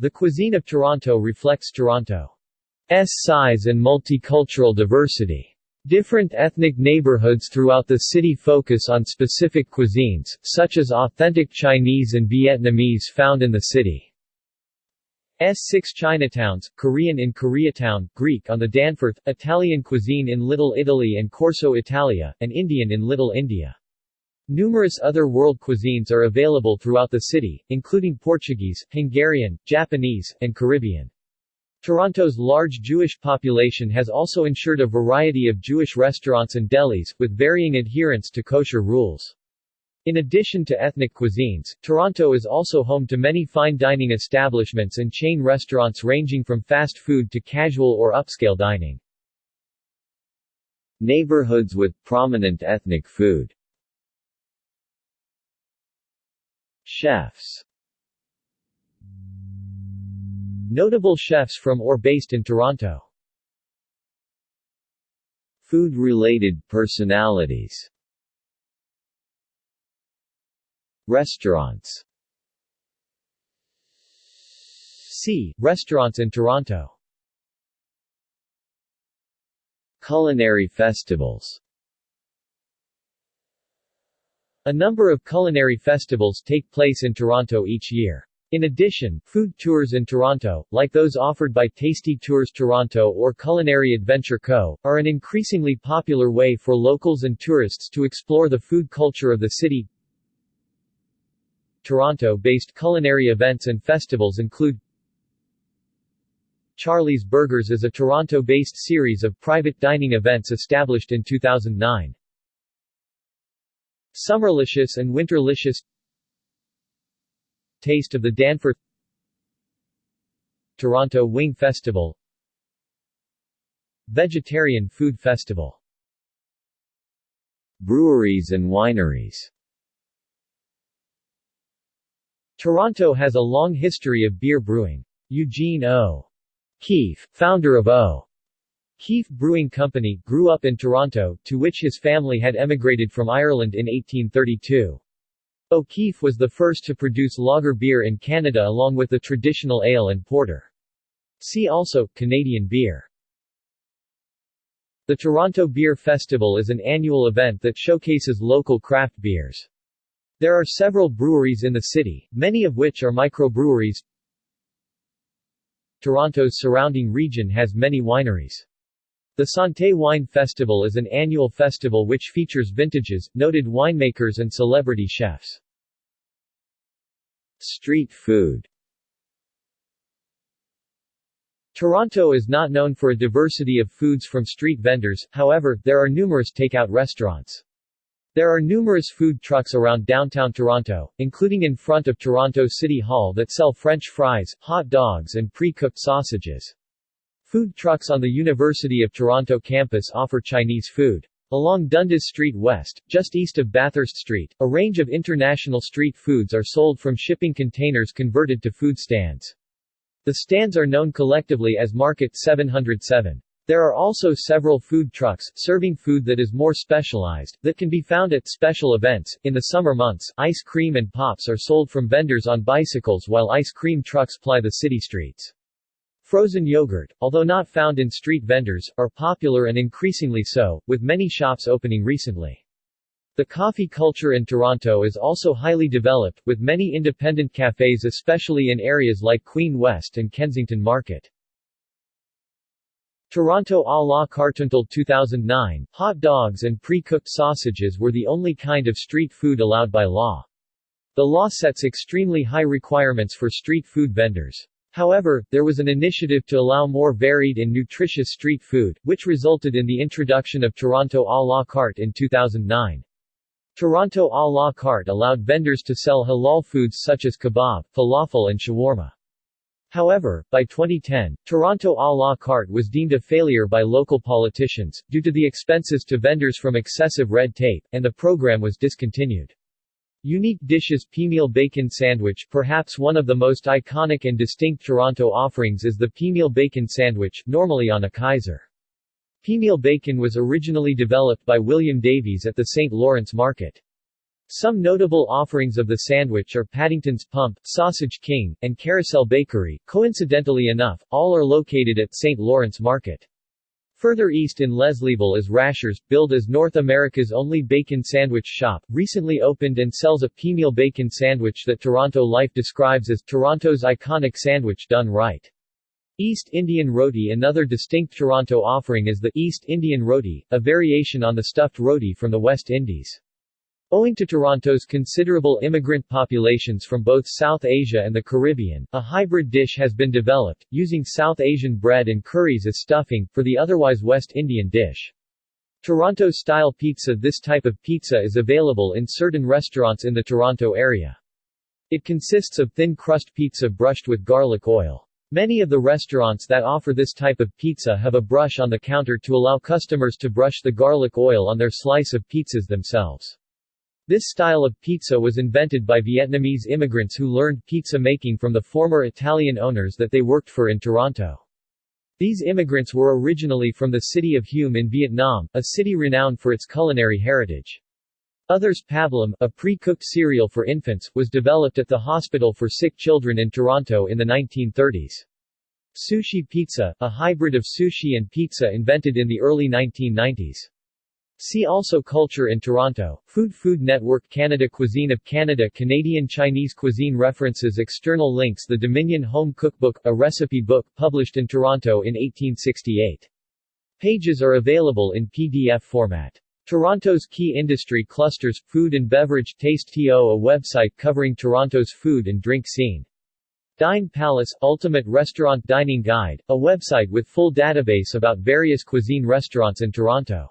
The cuisine of Toronto reflects Toronto's size and multicultural diversity. Different ethnic neighborhoods throughout the city focus on specific cuisines, such as authentic Chinese and Vietnamese found in the city's six Chinatowns, Korean in Koreatown, Greek on the Danforth, Italian cuisine in Little Italy and Corso Italia, and Indian in Little India. Numerous other world cuisines are available throughout the city, including Portuguese, Hungarian, Japanese, and Caribbean. Toronto's large Jewish population has also ensured a variety of Jewish restaurants and delis, with varying adherence to kosher rules. In addition to ethnic cuisines, Toronto is also home to many fine dining establishments and chain restaurants ranging from fast food to casual or upscale dining. Neighborhoods with prominent ethnic food Chefs. Notable chefs from or based in Toronto. Food-related personalities. Restaurants. C. Restaurants in Toronto. Culinary festivals A number of culinary festivals take place in Toronto each year. In addition, food tours in Toronto, like those offered by Tasty Tours Toronto or Culinary Adventure Co., are an increasingly popular way for locals and tourists to explore the food culture of the city. Toronto-based culinary events and festivals include Charlie's Burgers is a Toronto-based series of private dining events established in 2009. Summerlicious and Winterlicious Taste of the Danforth Toronto Wing Festival Vegetarian Food Festival Breweries and wineries Toronto has a long history of beer brewing. Eugene O. Keefe, founder of O. Keefe Brewing Company, grew up in Toronto, to which his family had emigrated from Ireland in 1832. O'Keefe was the first to produce lager beer in Canada along with the traditional ale and porter. See also, Canadian beer. The Toronto Beer Festival is an annual event that showcases local craft beers. There are several breweries in the city, many of which are microbreweries. Toronto's surrounding region has many wineries. The Santé Wine Festival is an annual festival which features vintages, noted winemakers and celebrity chefs. Street food Toronto is not known for a diversity of foods from street vendors, however, there are numerous takeout restaurants. There are numerous food trucks around downtown Toronto, including in front of Toronto City Hall that sell French fries, hot dogs and pre-cooked sausages. Food trucks on the University of Toronto campus offer Chinese food. Along Dundas Street West, just east of Bathurst Street, a range of international street foods are sold from shipping containers converted to food stands. The stands are known collectively as Market 707. There are also several food trucks, serving food that is more specialized, that can be found at special events. In the summer months, ice cream and pops are sold from vendors on bicycles while ice cream trucks ply the city streets. Frozen yogurt, although not found in street vendors, are popular and increasingly so, with many shops opening recently. The coffee culture in Toronto is also highly developed, with many independent cafes especially in areas like Queen West and Kensington Market. Toronto à la carte until 2009, hot dogs and pre-cooked sausages were the only kind of street food allowed by law. The law sets extremely high requirements for street food vendors. However, there was an initiative to allow more varied and nutritious street food, which resulted in the introduction of Toronto à la carte in 2009. Toronto à la carte allowed vendors to sell halal foods such as kebab, falafel and shawarma. However, by 2010, Toronto à la carte was deemed a failure by local politicians, due to the expenses to vendors from excessive red tape, and the program was discontinued. Unique dishes Peameal Bacon Sandwich Perhaps one of the most iconic and distinct Toronto offerings is the Peameal Bacon Sandwich, normally on a Kaiser. Peameal bacon was originally developed by William Davies at the St. Lawrence Market. Some notable offerings of the sandwich are Paddington's Pump, Sausage King, and Carousel Bakery. Coincidentally enough, all are located at St. Lawrence Market. Further east in Leslieville is Rashers, billed as North America's only bacon sandwich shop, recently opened and sells a peameal bacon sandwich that Toronto Life describes as Toronto's iconic sandwich done right. East Indian Roti Another distinct Toronto offering is the East Indian Roti, a variation on the stuffed roti from the West Indies. Owing to Toronto's considerable immigrant populations from both South Asia and the Caribbean, a hybrid dish has been developed, using South Asian bread and curries as stuffing, for the otherwise West Indian dish. Toronto-style pizza This type of pizza is available in certain restaurants in the Toronto area. It consists of thin crust pizza brushed with garlic oil. Many of the restaurants that offer this type of pizza have a brush on the counter to allow customers to brush the garlic oil on their slice of pizzas themselves. This style of pizza was invented by Vietnamese immigrants who learned pizza making from the former Italian owners that they worked for in Toronto. These immigrants were originally from the city of Hue in Vietnam, a city renowned for its culinary heritage. Others Pablum, a pre-cooked cereal for infants, was developed at the Hospital for Sick Children in Toronto in the 1930s. Sushi pizza, a hybrid of sushi and pizza invented in the early 1990s. See also Culture in Toronto, Food Food Network Canada Cuisine of Canada Canadian Chinese cuisine references External links The Dominion Home Cookbook, a recipe book, published in Toronto in 1868. Pages are available in PDF format. Toronto's key industry clusters, Food and Beverage Taste TO a website covering Toronto's food and drink scene. Dine Palace Ultimate Restaurant Dining Guide, a website with full database about various cuisine restaurants in Toronto.